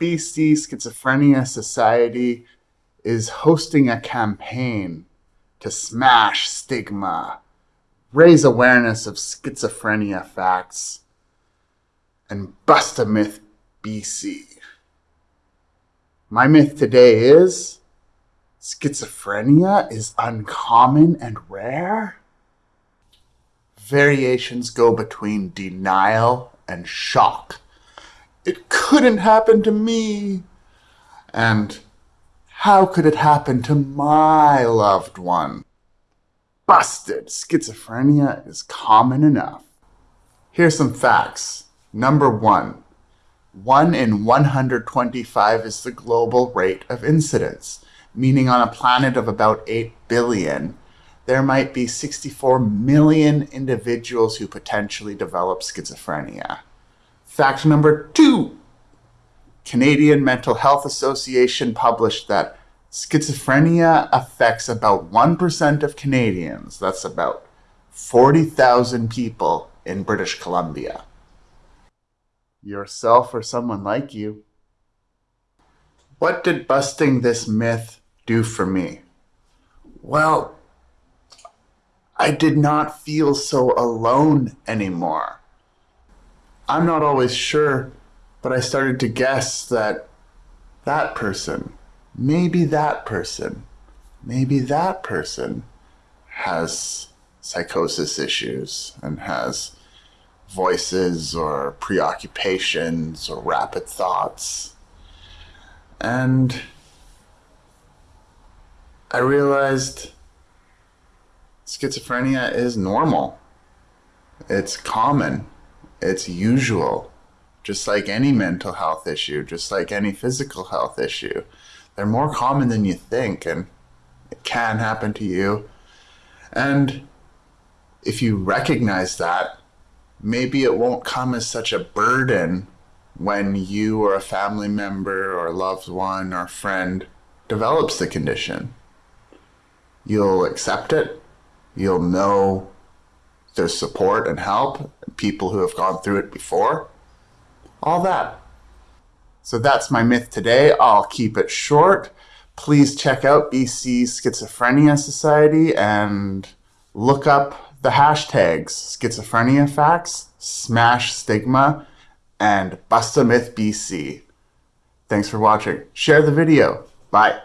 BC Schizophrenia Society is hosting a campaign to smash stigma, raise awareness of schizophrenia facts, and bust a myth BC. My myth today is schizophrenia is uncommon and rare? Variations go between denial and shock. It couldn't happen to me. And how could it happen to my loved one? Busted. Schizophrenia is common enough. Here's some facts. Number one, 1 in 125 is the global rate of incidence, meaning on a planet of about 8 billion, there might be 64 million individuals who potentially develop schizophrenia. Fact number two, Canadian Mental Health Association published that schizophrenia affects about 1% of Canadians. That's about 40,000 people in British Columbia. Yourself or someone like you. What did busting this myth do for me? Well, I did not feel so alone anymore. I'm not always sure, but I started to guess that that person, maybe that person, maybe that person has psychosis issues and has voices or preoccupations or rapid thoughts. And I realized schizophrenia is normal. It's common. It's usual. Just like any mental health issue, just like any physical health issue. They're more common than you think, and it can happen to you. And if you recognize that, maybe it won't come as such a burden when you or a family member or loved one or friend develops the condition. You'll accept it You'll know there's support and help, people who have gone through it before, all that. So that's my myth today. I'll keep it short. Please check out BC Schizophrenia Society and look up the hashtags schizophrenia facts, smash stigma, and bust a myth BC. Thanks for watching. Share the video. Bye.